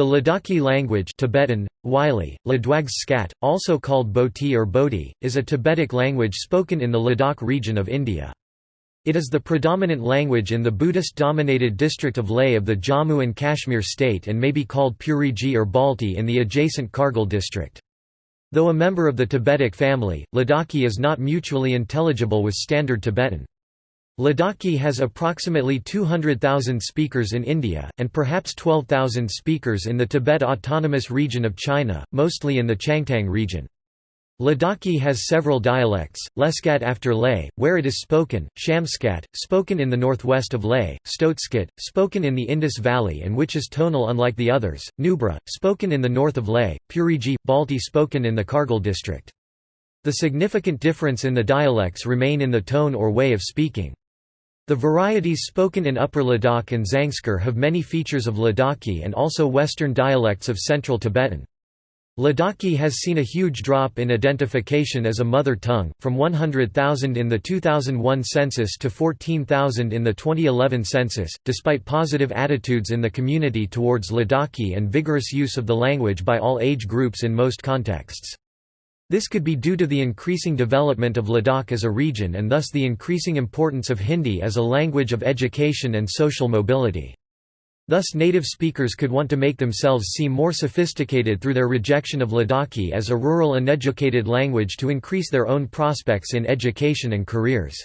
The Ladakhi language Tibetan, Wylie, Ladwags also called Boti or Boti, is a Tibetic language spoken in the Ladakh region of India. It is the predominant language in the Buddhist-dominated district of Leh of the Jammu and Kashmir state and may be called Puriji or Balti in the adjacent Kargil district. Though a member of the Tibetic family, Ladakhi is not mutually intelligible with Standard Tibetan. Ladakhi has approximately 200,000 speakers in India, and perhaps 12,000 speakers in the Tibet Autonomous Region of China, mostly in the Changtang region. Ladakhi has several dialects, Leskat after Leh, where it is spoken, Shamskat, spoken in the northwest of Leh, Stotskat, spoken in the Indus Valley and which is tonal unlike the others, Nubra, spoken in the north of Leh, Puriji, Balti spoken in the Kargil district. The significant difference in the dialects remain in the tone or way of speaking. The varieties spoken in Upper Ladakh and Zangskar have many features of Ladakhi and also Western dialects of Central Tibetan. Ladakhi has seen a huge drop in identification as a mother tongue, from 100,000 in the 2001 census to 14,000 in the 2011 census, despite positive attitudes in the community towards Ladakhi and vigorous use of the language by all age groups in most contexts. This could be due to the increasing development of Ladakh as a region and thus the increasing importance of Hindi as a language of education and social mobility. Thus native speakers could want to make themselves seem more sophisticated through their rejection of Ladakhi as a rural uneducated language to increase their own prospects in education and careers.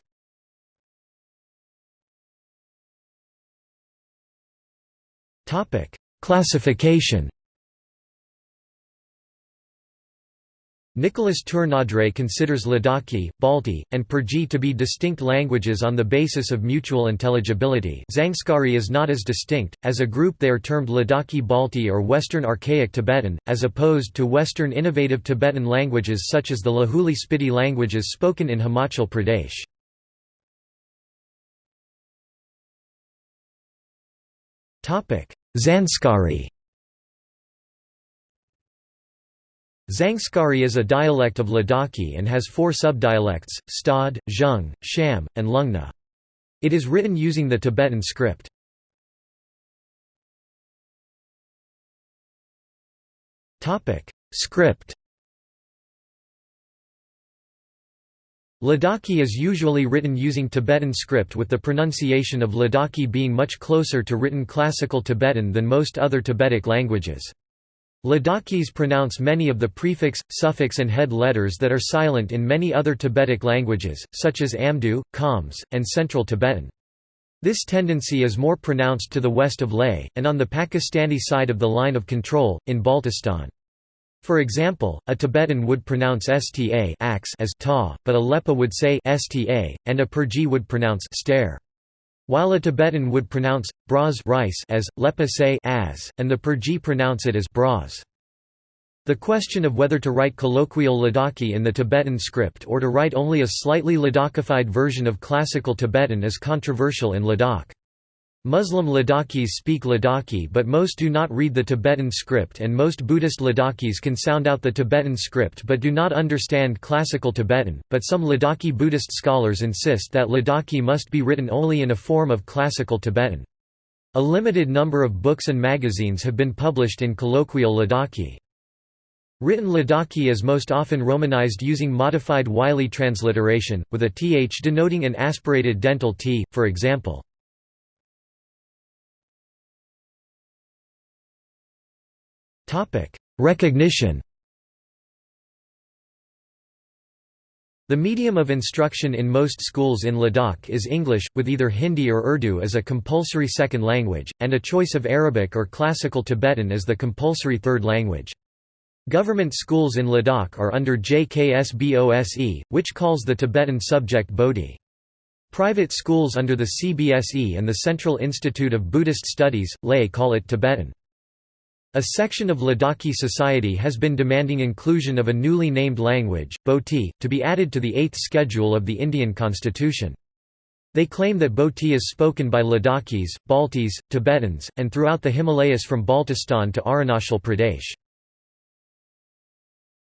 Classification Nicolas Tournadre considers Ladakhi, Balti, and Purji to be distinct languages on the basis of mutual intelligibility Zangskari is not as distinct, as a group they are termed Ladakhi Balti or Western Archaic Tibetan, as opposed to Western Innovative Tibetan languages such as the Lahuli Spiti languages spoken in Himachal Pradesh. Zanskari Zangskari is a dialect of Ladakhi and has four subdialects, Stad, Zheng, Sham, and Lungna. It is written using the Tibetan script. Script Ladakhi is usually written using Tibetan script with the pronunciation of Ladakhi being much closer to written Classical Tibetan than most other Tibetic languages. Ladakhis pronounce many of the prefix, suffix and head letters that are silent in many other Tibetic languages, such as Amdo, Khams, and Central Tibetan. This tendency is more pronounced to the west of Leh, and on the Pakistani side of the line of control, in Baltistan. For example, a Tibetan would pronounce sta as ta, but a Lepa would say sta, and a Purji would pronounce stare. While a Tibetan would pronounce braz rice as Lepa say as, and the Purji pronounce it as braz. The question of whether to write colloquial Ladakhi in the Tibetan script or to write only a slightly Ladakhified version of Classical Tibetan is controversial in Ladakh. Muslim Ladakhis speak Ladakhi but most do not read the Tibetan script and most Buddhist Ladakhis can sound out the Tibetan script but do not understand Classical Tibetan, but some Ladakhi Buddhist scholars insist that Ladakhi must be written only in a form of Classical Tibetan. A limited number of books and magazines have been published in colloquial Ladakhi. Written Ladakhi is most often romanized using modified Wylie transliteration, with a th denoting an aspirated dental t, for example. Recognition The medium of instruction in most schools in Ladakh is English, with either Hindi or Urdu as a compulsory second language, and a choice of Arabic or Classical Tibetan as the compulsory third language. Government schools in Ladakh are under JKSBOSE, which calls the Tibetan subject Bodhi. Private schools under the CBSE and the Central Institute of Buddhist Studies, Leh call it Tibetan. A section of Ladakhi society has been demanding inclusion of a newly named language, Boti, to be added to the Eighth Schedule of the Indian Constitution. They claim that Boti is spoken by Ladakhis, Baltis, Tibetans, and throughout the Himalayas from Baltistan to Arunachal Pradesh.